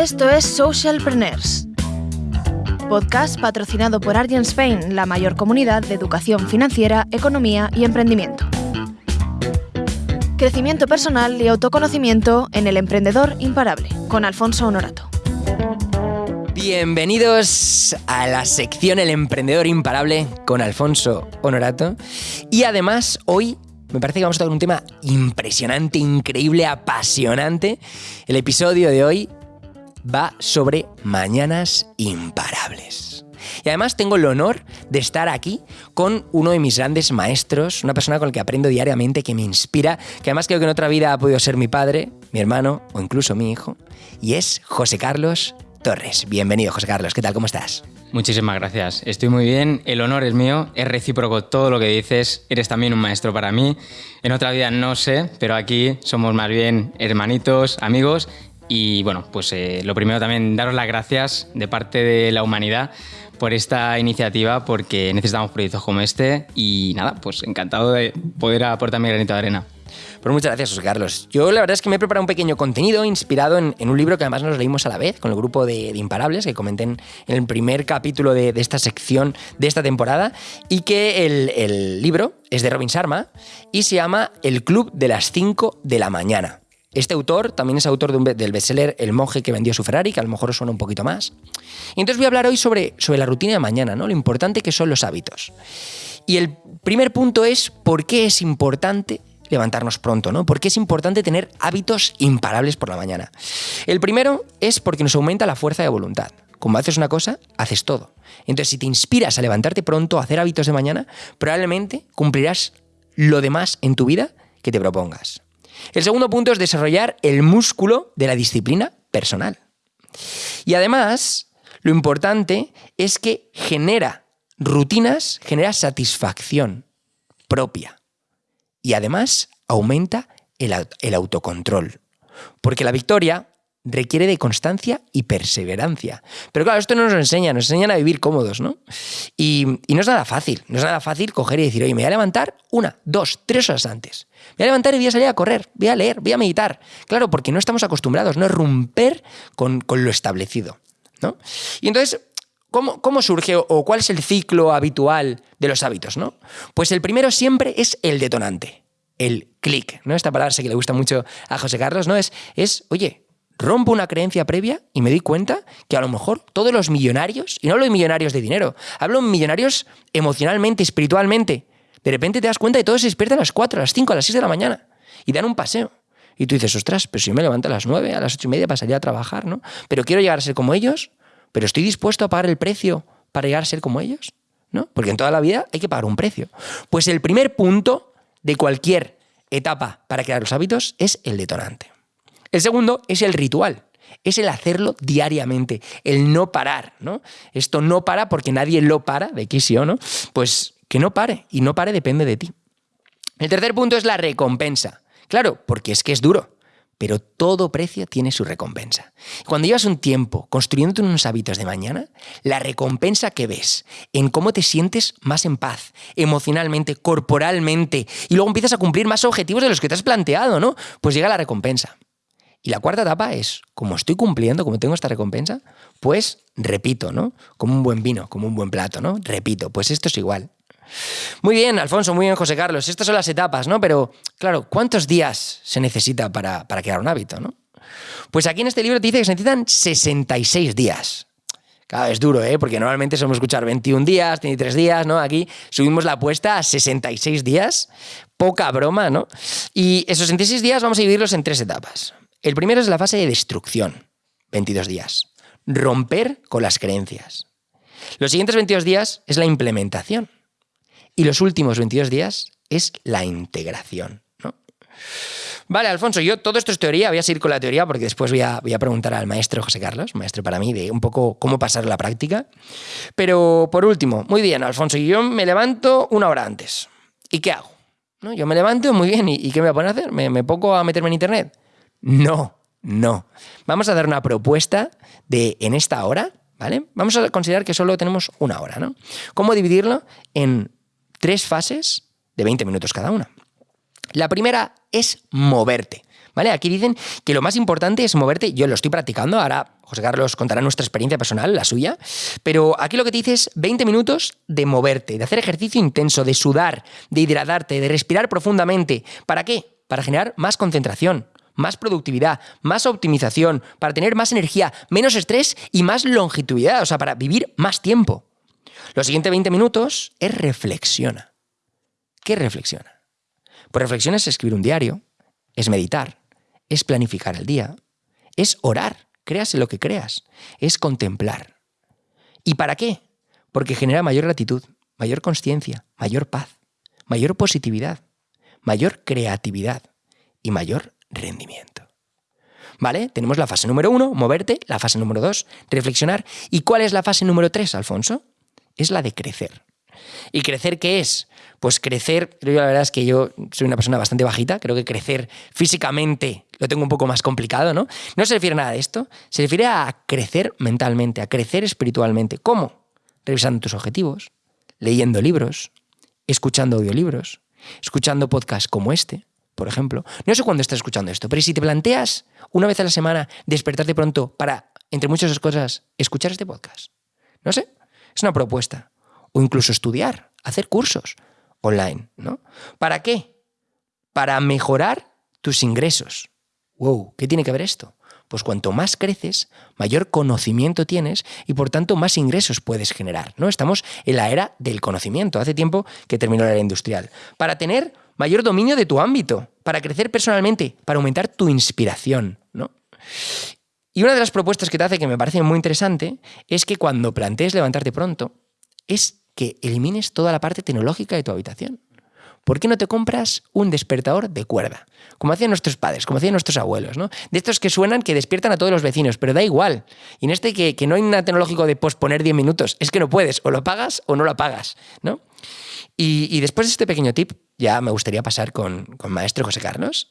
Esto es Socialpreneurs, podcast patrocinado por Argent Spain, la mayor comunidad de educación financiera, economía y emprendimiento. Crecimiento personal y autoconocimiento en el emprendedor imparable, con Alfonso Honorato. Bienvenidos a la sección El emprendedor imparable con Alfonso Honorato. Y además hoy me parece que vamos a tocar un tema impresionante, increíble, apasionante. El episodio de hoy va sobre mañanas imparables. Y además tengo el honor de estar aquí con uno de mis grandes maestros, una persona con la que aprendo diariamente, que me inspira, que además creo que en otra vida ha podido ser mi padre, mi hermano o incluso mi hijo, y es José Carlos Torres. Bienvenido, José Carlos. ¿Qué tal? ¿Cómo estás? Muchísimas gracias. Estoy muy bien. El honor es mío. Es recíproco todo lo que dices. Eres también un maestro para mí. En otra vida no sé, pero aquí somos más bien hermanitos, amigos. Y bueno, pues eh, lo primero también daros las gracias de parte de la humanidad por esta iniciativa, porque necesitamos proyectos como este. Y nada, pues encantado de poder aportar mi granito de arena. Pues muchas gracias, José Carlos. Yo la verdad es que me he preparado un pequeño contenido inspirado en, un libro que además nos leímos a la vez con el grupo de, Imparables, que comenté en, el primer capítulo de, esta sección de esta temporada, y que el, libro es de Robin Sharma y se llama El Club de las 5 de la mañana. Este autor también es autor del bestseller El monje que vendió su Ferrari, que a lo mejor os suena un poquito más. Y entonces voy a hablar hoy sobre, sobre la rutina de mañana, ¿no? lo importante que son los hábitos. Y el primer punto es por qué es importante levantarnos pronto, ¿no? Porque es importante tener hábitos imparables por la mañana. El primero es porque nos aumenta la fuerza de voluntad. Como haces una cosa, haces todo. Entonces, si te inspiras a levantarte pronto, a hacer hábitos de mañana, probablemente cumplirás lo demás en tu vida que te propongas. El segundo punto es desarrollar el músculo de la disciplina personal. Y además, lo importante es que genera rutinas, genera satisfacción propia y además aumenta el, autocontrol. Porque la victoria requiere de constancia y perseverancia. Pero claro, esto no nos enseña, nos enseñan a vivir cómodos, ¿no? Y, no es nada fácil, no es nada fácil coger y decir, oye, me voy a levantar una, dos, tres horas antes. Me voy a levantar y voy a salir a correr, voy a leer, voy a meditar. Claro, porque no estamos acostumbrados, no es romper con, lo establecido, ¿no? Y entonces, ¿Cómo, ¿Cómo, surge o cuál es el ciclo habitual de los hábitos? ¿no? Pues el primero siempre es el detonante, el clic. ¿no? Esta palabra sé que le gusta mucho a José Carlos, ¿no? Es, es, oye, rompo una creencia previa y me doy cuenta que a lo mejor todos los millonarios, y no hablo de millonarios de dinero, hablo de millonarios emocionalmente, espiritualmente, de repente te das cuenta que todos se despiertan a las 4, a las 5, a las 6 de la mañana y dan un paseo. Y tú dices, ostras, pero si yo me levanto a las 9, a las 8 y media pasaría a trabajar, ¿no? Pero quiero llegar a ser como ellos, pero estoy dispuesto a pagar el precio para llegar a ser como ellos, ¿no? Porque en toda la vida hay que pagar un precio. Pues el primer punto de cualquier etapa para crear los hábitos es el detonante. El segundo es el ritual. Es el hacerlo diariamente, el no parar, ¿no? Esto no para porque nadie lo para, de aquí sí o no, pues que no pare, y no pare depende de ti. El tercer punto es la recompensa. Claro, porque es que es duro pero todo precio tiene su recompensa. Cuando llevas un tiempo construyendo unos hábitos de mañana, la recompensa que ves en cómo te sientes más en paz, emocionalmente, corporalmente, y luego empiezas a cumplir más objetivos de los que te has planteado, ¿no? Pues llega la recompensa. Y la cuarta etapa es, como estoy cumpliendo, como tengo esta recompensa, pues repito, ¿no? Como un buen vino, como un buen plato, ¿no? Repito, pues esto es igual. Muy bien, Alfonso, muy bien, José Carlos. Estas son las etapas, ¿no? Pero, claro, ¿cuántos días se necesita para, crear un hábito, ¿no? Pues aquí en este libro te dice que se necesitan 66 días. Claro, es duro, ¿eh? Porque normalmente somos escuchar 21 días, 23 días, ¿no? Aquí subimos la apuesta a 66 días. Poca broma, ¿no? Y esos 66 días vamos a dividirlos en tres etapas. El primero es la fase de destrucción, 22 días. Romper con las creencias. Los siguientes 22 días es la implementación, y los últimos 22 días es la integración. Vale, Alfonso, yo todo esto es teoría, voy a seguir con la teoría porque después voy a, voy a preguntar al maestro José Carlos, maestro para mí, de un poco cómo pasar la práctica. Pero por último, muy bien, Alfonso, yo me levanto una hora antes. ¿Y qué hago? ¿No? Yo me levanto muy bien, ¿y, qué me voy a poner a hacer? ¿Me, ¿Me pongo a meterme en internet? No, no. Vamos a dar una propuesta de en esta hora, ¿vale? Vamos a considerar que solo tenemos una hora, ¿no? ¿Cómo dividirlo en tres fases de 20 minutos cada una. La primera es moverte. ¿Vale? Aquí dicen que lo más importante es moverte. Yo lo estoy practicando, ahora José Carlos contará nuestra experiencia personal, la suya. Pero aquí lo que te dice es 20 minutos de moverte, de hacer ejercicio intenso, de sudar, de hidratarte, de respirar profundamente. ¿Para qué? Para generar más concentración, más productividad, más optimización, para tener más energía, menos estrés y más longevidad, o sea, para vivir más tiempo. Los siguientes 20 minutos es reflexiona. ¿Qué reflexiona? Pues reflexiona es escribir un diario, es meditar, es planificar el día, es orar, creas en lo que creas, es contemplar. ¿Y para qué? Porque genera mayor gratitud, mayor conciencia, mayor paz, mayor positividad, mayor creatividad y mayor rendimiento. ¿Vale? Tenemos la fase número uno, moverte, la fase número dos, reflexionar. ¿Y cuál es la fase número tres, Alfonso? Es la de crecer. ¿Y crecer qué es? Pues crecer, yo la verdad es que yo soy una persona bastante bajita, creo que crecer físicamente lo tengo un poco más complicado, ¿no? No se refiere a nada de esto, se refiere a crecer mentalmente, a crecer espiritualmente. ¿Cómo? Revisando tus objetivos, leyendo libros, escuchando audiolibros, escuchando podcasts como este, por ejemplo. No sé cuándo estás escuchando esto, pero si te planteas una vez a la semana despertarte pronto para, entre muchas cosas, escuchar este podcast. No sé, es una propuesta. O incluso estudiar, hacer cursos online, ¿no? ¿Para qué? Para mejorar tus ingresos. Wow, ¿qué tiene que ver esto? Pues cuanto más creces, mayor conocimiento tienes y por tanto más ingresos puedes generar, ¿no? Estamos en la era del conocimiento, hace tiempo que terminó la era industrial. Para tener mayor dominio de tu ámbito, para crecer personalmente, para aumentar tu inspiración, ¿no? Y una de las propuestas que te hace que me parece muy interesante es que cuando plantees levantarte pronto, es que elimines toda la parte tecnológica de tu habitación. ¿Por qué no te compras un despertador de cuerda? Como hacían nuestros padres, como hacían nuestros abuelos, ¿no? De estos que suenan, que despiertan a todos los vecinos, pero da igual. Y en este que, que no hay nada tecnológico de posponer 10 minutos, es que no puedes, o lo pagas o no lo pagas, ¿no? Y, después de este pequeño tip, ya me gustaría pasar con, con maestro José Carlos.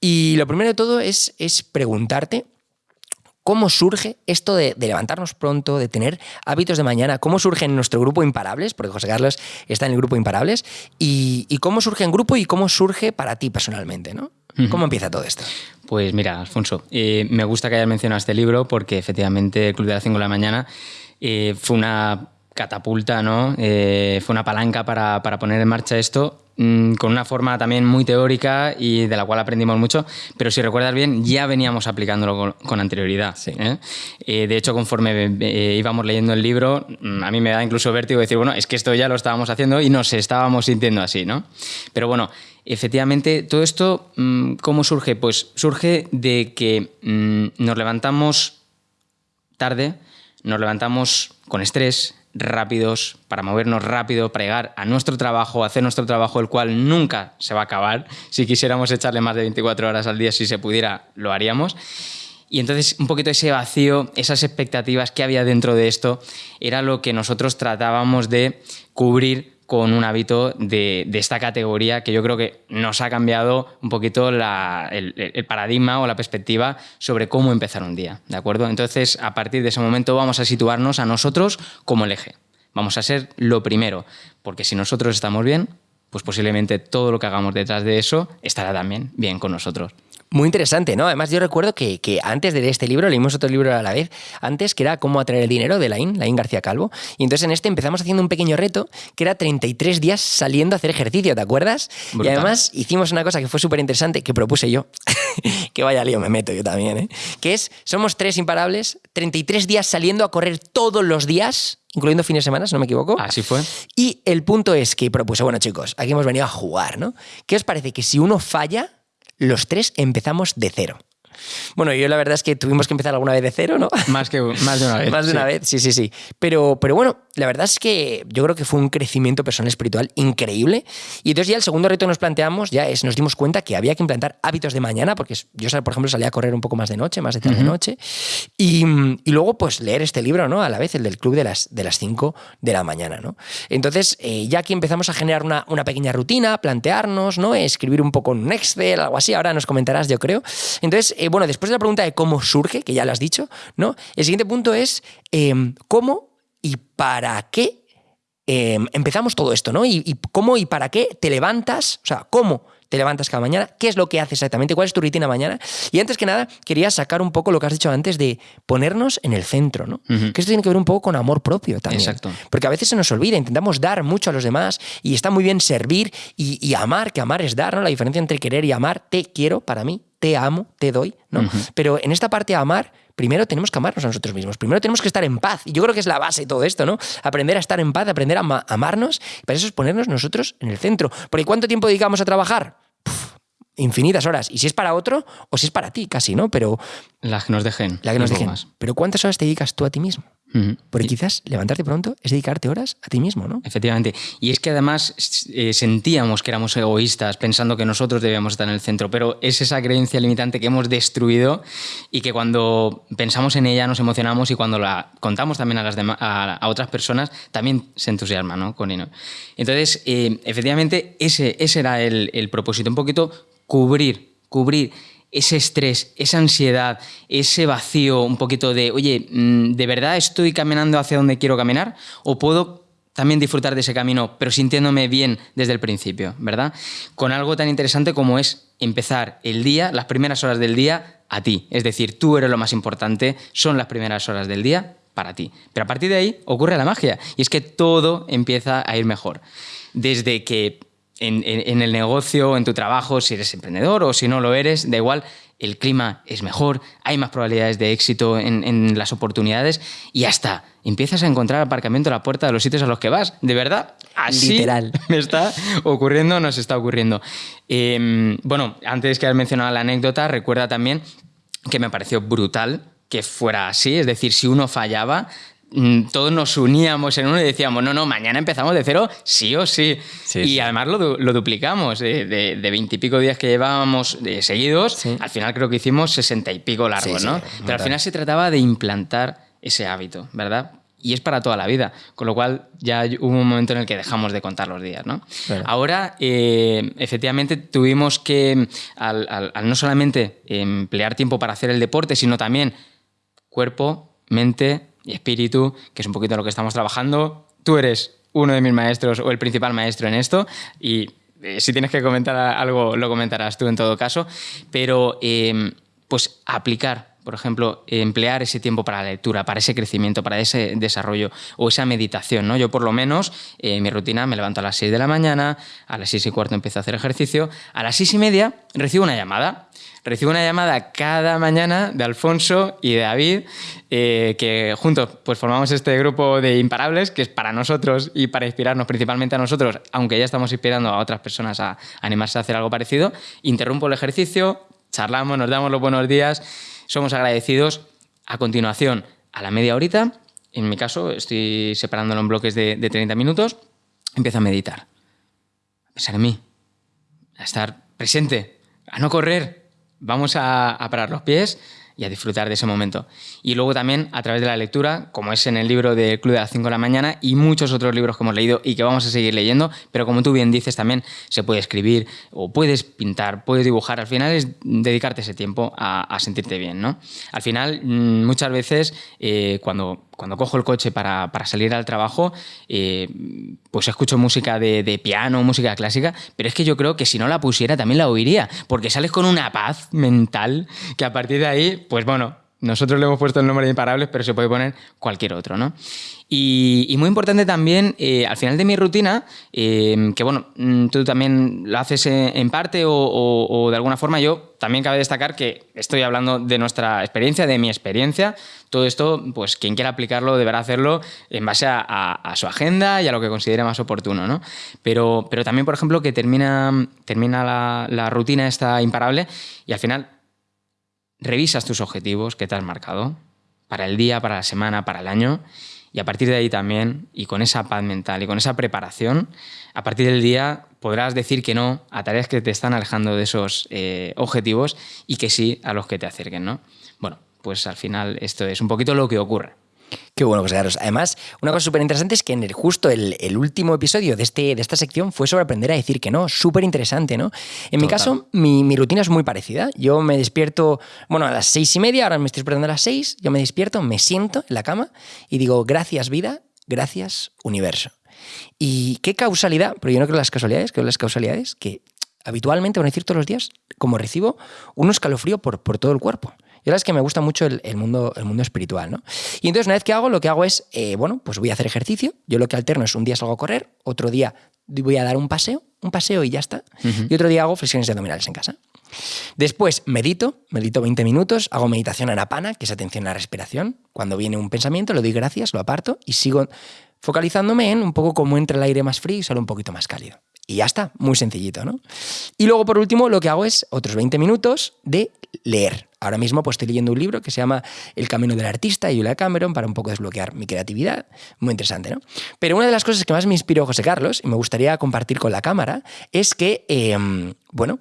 Y lo primero de todo es, es preguntarte cómo surge esto de, levantarnos pronto, de tener hábitos de mañana, cómo surge en nuestro grupo Imparables, porque José Carlos está en el grupo Imparables, y, cómo surge en grupo y cómo surge para ti personalmente, ¿no? ¿Cómo empieza todo esto? Pues mira, Alfonso, eh, me gusta que hayas mencionado este libro porque efectivamente el Club de las 5 de la mañana eh, fue una catapulta, ¿no? Eh, fue una palanca para, poner en marcha esto mm, con una forma también muy teórica y de la cual aprendimos mucho, pero si recuerdas bien, ya veníamos aplicándolo con, anterioridad. ¿eh? Eh, de hecho, conforme íbamos leyendo el libro, mm, a mí me da incluso vértigo decir, bueno, es que esto ya lo estábamos haciendo y nos estábamos sintiendo así, ¿no? Pero bueno, efectivamente, todo esto, mm, ¿cómo surge? Pues surge de que nos levantamos tarde, nos levantamos con estrés, rápidos, para movernos rápido, para llegar a nuestro trabajo, hacer nuestro trabajo, el cual nunca se va a acabar. Si quisiéramos echarle más de 24 horas al día, si se pudiera, lo haríamos. Y entonces un poquito ese vacío, esas expectativas que había dentro de esto, era lo que nosotros tratábamos de cubrir con un hábito de, esta categoría que yo creo que nos ha cambiado un poquito el, el, paradigma o la perspectiva sobre cómo empezar un día, ¿de acuerdo? Entonces, a partir de ese momento vamos a situarnos a nosotros como el eje. Vamos a ser lo primero, porque si nosotros estamos bien, pues posiblemente todo lo que hagamos detrás de eso estará también bien con nosotros. Muy interesante, ¿no? Además, yo recuerdo que, antes de este libro, leímos otro libro a la vez, antes, que era Cómo atraer el dinero, de Laín, Laín García Calvo. Y entonces en este empezamos haciendo un pequeño reto, que era 33 días saliendo a hacer ejercicio, ¿te acuerdas? Y además hicimos una cosa que fue súper interesante, que propuse yo, que vaya lío, me meto yo también, ¿eh? Que es, somos tres imparables, 33 días saliendo a correr todos los días, incluyendo fines de semana, si no me equivoco. Así fue. Y el punto es que propuse, bueno chicos, aquí hemos venido a jugar, ¿no? ¿Qué os parece que si uno falla los tres empezamos de cero. Bueno, yo la verdad es que tuvimos que empezar alguna vez de cero, ¿no? Más, que, más de una vez. más de una vez, sí, sí, sí. Pero, pero bueno, la verdad es que yo creo que fue un crecimiento personal espiritual increíble. Y entonces ya el segundo reto que nos planteamos ya es, nos dimos cuenta que había que implantar hábitos de mañana, porque yo, por ejemplo, salía a correr un poco más de noche, más de tarde noche. Y, y, luego, pues leer este libro, ¿no? A la vez, el del club de las, de las 5 de la mañana, ¿no? Entonces, eh, ya que empezamos a generar una, una pequeña rutina, plantearnos, ¿no? Escribir un poco en un Excel, algo así, ahora nos comentarás, yo creo. Entonces, eh, bueno, después de la pregunta de cómo surge, que ya lo has dicho, ¿no? El siguiente punto es em, cómo y para qué em, empezamos todo esto, ¿no? Y, cómo y para qué te levantas, o sea, cómo te levantas cada mañana, qué es lo que haces exactamente, cuál es tu rutina mañana. Y antes que nada, quería sacar un poco lo que has dicho antes de ponernos en el centro, ¿no? Que esto tiene que ver un poco con amor propio también. Exacto. Porque a veces se nos olvida, intentamos dar mucho a los demás y está muy bien servir y, amar, que amar es dar, ¿no? La diferencia entre querer y amar, te quiero para mí, te amo, te doy, ¿no? Pero en esta parte de amar, primero tenemos que amarnos a nosotros mismos, primero tenemos que estar en paz. Y yo creo que es la base de todo esto, ¿no? Aprender a estar en paz, aprender a amarnos, y para eso es ponernos nosotros en el centro. Porque ¿cuánto tiempo dedicamos a trabajar? infinitas horas. Y si es para otro o si es para ti, casi, ¿no? Pero. Las que nos dejen. La que nos dejen. Pero ¿cuántas horas te dedicas tú a ti mismo? Porque quizás levantarte pronto es dedicarte horas a ti mismo, ¿no? Efectivamente. Y es que además eh, sentíamos que éramos egoístas pensando que nosotros debíamos estar en el centro, pero es esa creencia limitante que hemos destruido y que cuando pensamos en ella nos emocionamos y cuando la contamos también a, las a, otras personas también se entusiasma, ¿no? Con Entonces, eh, efectivamente, ese, ese era el, el propósito, un poquito cubrir, cubrir ese estrés, esa ansiedad, ese vacío, un poquito de, oye, mm, ¿de verdad estoy caminando hacia donde quiero caminar? ¿O puedo también disfrutar de ese camino, pero sintiéndome bien desde el principio, ¿verdad? Con algo tan interesante como es empezar el día, las primeras horas del día, a ti. Es decir, tú eres lo más importante, son las primeras horas del día para ti. Pero a partir de ahí ocurre la magia, y es que todo empieza a ir mejor. Desde que en, el negocio, en tu trabajo, si eres emprendedor o si no lo eres, da igual, el clima es mejor, hay más probabilidades de éxito en, las oportunidades y hasta empiezas a encontrar aparcamiento a la puerta de los sitios a los que vas. De verdad, así Literal. me está ocurriendo, nos está ocurriendo. Em, bueno, antes que haber mencionado la anécdota, recuerda también que me pareció brutal que fuera así, es decir, si uno fallaba, todos nos uníamos en uno y decíamos, no, no, mañana empezamos de cero, sí o sí. y además lo, duplicamos, ¿eh? de veintipico días que llevábamos eh, seguidos, al final creo que hicimos sesenta y pico largos, ¿no? Pero al final se trataba de implantar ese hábito, ¿verdad? Y es para toda la vida, con lo cual ya hubo un momento en el que dejamos de contar los días, ¿no? Ahora, eh, efectivamente, tuvimos que, al no solamente emplear tiempo para hacer el deporte, sino también cuerpo, mente, y espíritu, que es un poquito lo que estamos trabajando. Tú eres uno de mis maestros o el principal maestro en esto y eh, si tienes que comentar algo lo comentarás tú en todo caso, pero em, pues aplicar por ejemplo, emplear ese tiempo para la lectura, para ese crecimiento, para ese desarrollo o esa meditación. ¿no? Yo por lo menos, en eh, mi rutina, me levanto a las 6 de la mañana, a las 6 y cuarto empiezo a hacer ejercicio, a las 6 y media recibo una llamada Recibo una llamada cada mañana de Alfonso y de David, eh, que juntos pues, formamos este grupo de imparables, que es para nosotros y para inspirarnos principalmente a nosotros, aunque ya estamos inspirando a otras personas a animarse a hacer algo parecido. Interrumpo el ejercicio, charlamos, nos damos los buenos días, somos agradecidos. A continuación, a la media horita, en mi caso estoy separándolo en bloques de, de 30 minutos, empiezo a meditar, a pensar en mí, a estar presente, a no correr, vamos a, parar los pies y a disfrutar de ese momento. Y luego también a través de la lectura, como es en el libro del Club de las 5 de la mañana y muchos otros libros que hemos leído y que vamos a seguir leyendo, pero como tú bien dices también se puede escribir o puedes pintar, puedes dibujar, al final es dedicarte ese tiempo a, sentirte bien. ¿no? Al final mm, muchas veces eh, cuando cuando cojo el coche para, salir al trabajo, eh, pues escucho música de, piano, música clásica, pero es que yo creo que si no la pusiera también la oiría, porque sales con una paz mental que a partir de ahí, pues bueno, nosotros le hemos puesto el nombre de imparables, pero se puede poner cualquier otro, ¿no? Y, muy importante también, eh, al final de mi rutina, eh, que bueno, mm, tú también lo haces en, parte o, de alguna forma, yo también cabe destacar que estoy hablando de nuestra experiencia, de mi experiencia. Todo esto, pues quien quiera aplicarlo deberá hacerlo en base a, su agenda y a lo que considere más oportuno, ¿no? Pero, pero también, por ejemplo, que termina, termina la rutina esta imparable y al final revisas tus objetivos que te has marcado para el día, para la semana, para el año y a partir de ahí también, y con esa paz mental y con esa preparación, a partir del día podrás decir que no a tareas que te están alejando de esos eh, objetivos y que sí a los que te acerquen, ¿no? Bueno, pues al final esto es un poquito lo que ocurre. Qué bueno, José Carlos. Además, una cosa súper interesante es que en el, justo el, último episodio de, este, de esta sección fue sobre aprender a decir que no. Súper interesante, ¿no? En mi caso, mi, rutina es muy parecida. Yo me despierto, bueno, a las seis y media, ahora me estoy despertando a las seis, yo me despierto, me siento en la cama y digo, gracias vida, gracias universo. Y qué causalidad, pero yo no creo en las casualidades, creo en las causalidades, que habitualmente, van a decir todos los días, como recibo un escalofrío por, por todo el cuerpo. Y la es que me gusta mucho el, mundo, el mundo espiritual, ¿no? Y entonces una vez que hago, lo que hago es, eh, bueno, pues voy a hacer ejercicio. Yo lo que alterno es un día salgo a correr, otro día voy a dar un paseo, un paseo y ya está. Y otro día hago flexiones abdominales en casa. Después medito, medito 20 minutos, hago meditación anapana, que es atención a la respiración. Cuando viene un pensamiento, lo doy gracias, lo aparto y sigo focalizándome en un poco cómo entra el aire más frío y sale un poquito más cálido. Y ya está, muy sencillito, ¿no? Y luego, por último, lo que hago es otros 20 minutos de leer. Ahora mismo pues, estoy leyendo un libro que se llama El camino del artista de Julia Cameron para un poco desbloquear mi creatividad. Muy interesante, ¿no? Pero una de las cosas que más me inspiró José Carlos, y me gustaría compartir con la cámara, es que, em, bueno,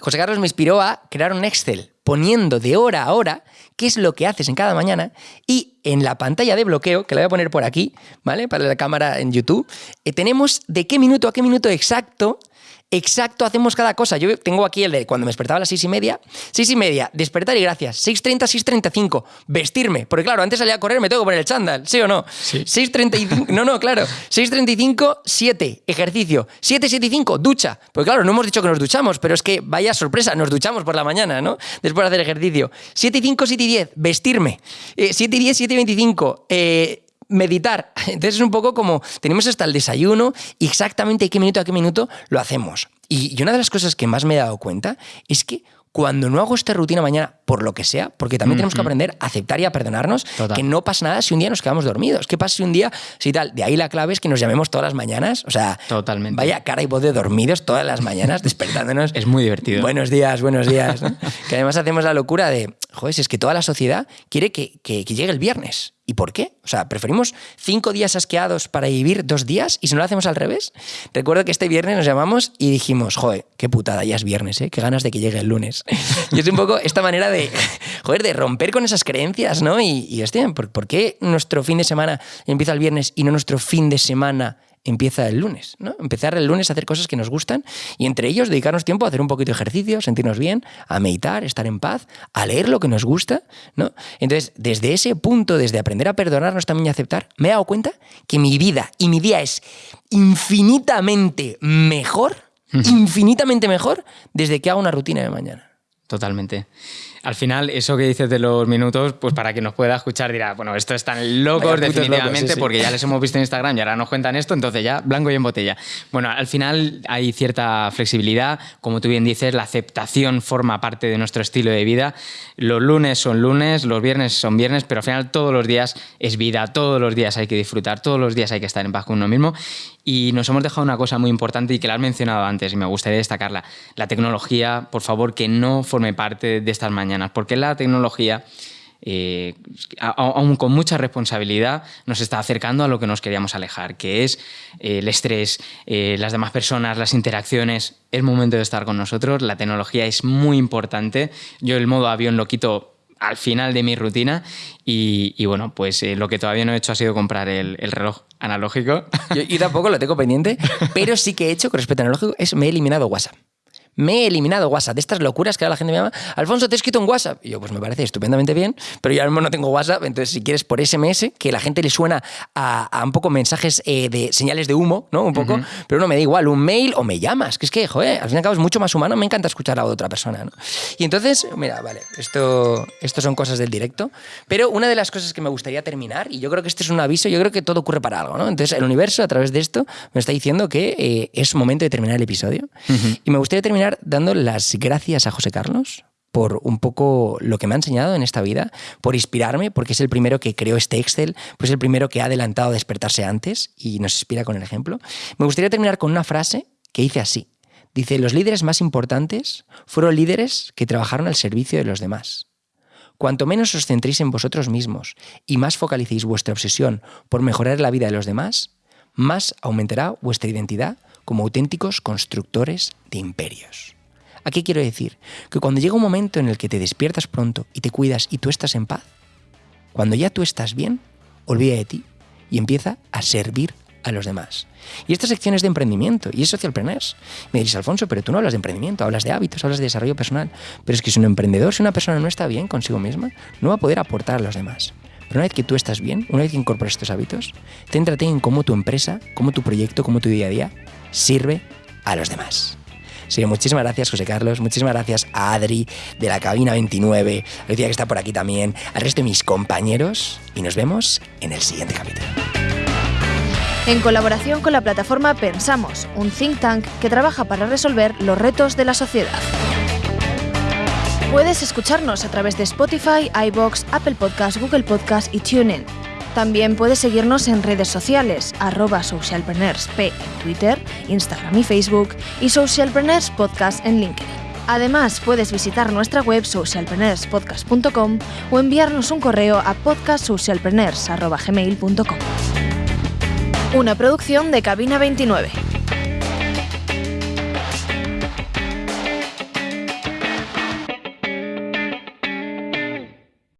José Carlos me inspiró a crear un Excel poniendo de hora a hora qué es lo que haces en cada mañana y en la pantalla de bloqueo, que la voy a poner por aquí, ¿vale? Para la cámara en YouTube, eh, tenemos de qué minuto a qué minuto exacto exacto hacemos cada cosa. Yo tengo aquí el de cuando me despertaba a las seis y media, seis y media, despertar y gracias, 6.30, 6.35, vestirme, porque claro, antes salía a correr, me tengo que poner el chándal, ¿sí o no? Sí. 6.35, no, no, claro, 6.35, 7, ejercicio, 7.75, ducha, porque claro, no hemos dicho que nos duchamos, pero es que vaya sorpresa, nos duchamos por la mañana, ¿no? Después de hacer ejercicio. 7.5, 7.10, vestirme, eh, 7.10, 7.25, eh, meditar. Entonces es un poco como tenemos hasta el desayuno y exactamente qué minuto a qué minuto lo hacemos. Y, una de las cosas que más me he dado cuenta es que cuando no hago esta rutina mañana, por lo que sea, porque también tenemos que aprender a aceptar y a perdonarnos, que no pasa nada si un día nos quedamos dormidos. ¿Qué pasa si un día, si tal? De ahí la clave es que nos llamemos todas las mañanas. O sea, Totalmente. vaya cara y voz de dormidos todas las mañanas, despertándonos. es muy divertido. Buenos días, buenos días. que además hacemos la locura de, joder, si es que toda la sociedad quiere que, que llegue el viernes. ¿Y por qué? O sea, ¿preferimos cinco días asqueados para vivir dos días y si no lo hacemos al revés? Recuerdo que este viernes nos llamamos y dijimos, joder, qué putada, ya es viernes, ¿eh? Qué ganas de que llegue el lunes. y es un poco esta manera de, joder, de romper con esas creencias, ¿no? Y, y hostia, ¿por qué nuestro fin de semana empieza el viernes y no nuestro fin de semana empieza el lunes, ¿no? Empezar el lunes a hacer cosas que nos gustan y entre ellos dedicarnos tiempo a hacer un poquito de ejercicio, sentirnos bien, a meditar, estar en paz, a leer lo que nos gusta, ¿no? Entonces, desde ese punto, desde aprender a perdonarnos también y aceptar, me he dado cuenta que mi vida y mi día es infinitamente mejor, infinitamente mejor desde que hago una rutina de mañana. Totalmente. Al final, eso que dices de los minutos, pues para que nos pueda escuchar dirá, bueno, esto están locos definitivamente porque ya les hemos visto en Instagram y ahora nos cuentan esto, entonces ya blanco y en botella. Bueno, al final hay cierta flexibilidad, como tú bien dices, la aceptación forma parte de nuestro estilo de vida. Los lunes son lunes, los viernes son viernes, pero al final todos los días es vida, todos los días hay que disfrutar, todos los días hay que estar en paz con uno mismo. Y nos hemos dejado una cosa muy importante y que la has mencionado antes y me gustaría destacarla. La tecnología, por favor, que no forme parte de estas mañanas, porque la tecnología... Eh, aún con mucha responsabilidad, nos está acercando a lo que nos queríamos alejar, que es eh, el estrés, eh, las demás personas, las interacciones. Es momento de estar con nosotros, la tecnología es muy importante. Yo el modo avión lo quito al final de mi rutina y, bueno, pues lo que todavía no he hecho ha sido comprar el, el reloj analógico. Yo, tampoco lo tengo pendiente, pero sí que he hecho con respecto a analógico es me he eliminado WhatsApp me he eliminado WhatsApp. De estas locuras que ahora la gente me llama, Alfonso, te he escrito un WhatsApp. Y yo, pues me parece estupendamente bien, pero yo ahora mismo no tengo WhatsApp, entonces si quieres por SMS, que la gente le suena a, un poco mensajes eh, de señales de humo, ¿no? Un poco, pero no me da igual, un mail o me llamas, que es que, joder, al fin y al cabo es mucho más humano, me encanta escuchar a otra persona, ¿no? Y entonces, mira, vale, esto, esto son cosas del directo, pero una de las cosas que me gustaría terminar, y yo creo que este es un aviso, yo creo que todo ocurre para algo, ¿no? Entonces el universo a través de esto me está diciendo que eh, es momento de terminar el episodio, y me gustaría terminar dando las gracias a José Carlos por un poco lo que me ha enseñado en esta vida, por inspirarme, porque es el primero que creó este Excel, pues es el primero que ha adelantado a despertarse antes y nos inspira con el ejemplo. Me gustaría terminar con una frase que dice así. Dice, los líderes más importantes fueron líderes que trabajaron al servicio de los demás. Cuanto menos os centréis en vosotros mismos y más focalicéis vuestra obsesión por mejorar la vida de los demás, más aumentará vuestra identidad como auténticos constructores de imperios. ¿A qué quiero decir? Que cuando llega un momento en el que te despiertas pronto y te cuidas y tú estás en paz, cuando ya tú estás bien, olvida de ti y empieza a servir a los demás. Y esta sección es de emprendimiento y es socialpreneurs. Me dices, Alfonso, pero tú no hablas de emprendimiento, hablas de hábitos, hablas de desarrollo personal. Pero es que si un emprendedor, si una persona no está bien consigo misma, no va a poder aportar a los demás. Pero una vez que tú estás bien, una vez que incorporas estos hábitos, céntrate en cómo tu empresa, cómo tu proyecto, cómo tu día a día sirve a los demás. Sí, muchísimas gracias, José Carlos. Muchísimas gracias a Adri de la cabina 29, Lucía que está por aquí también, al resto de mis compañeros y nos vemos en el siguiente capítulo. En colaboración con la plataforma Pensamos, un think tank que trabaja para resolver los retos de la sociedad. Puedes escucharnos a través de Spotify, iBox, Apple Podcasts, Google Podcasts y TuneIn. También puedes seguirnos en redes sociales, arroba socialpreneursp en Twitter, Instagram y Facebook, y Socialpreneurs Podcast en LinkedIn. Además, puedes visitar nuestra web socialpreneurspodcast.com o enviarnos un correo a podcastsocialpreneurs.gmail.com. Una producción de Cabina 29.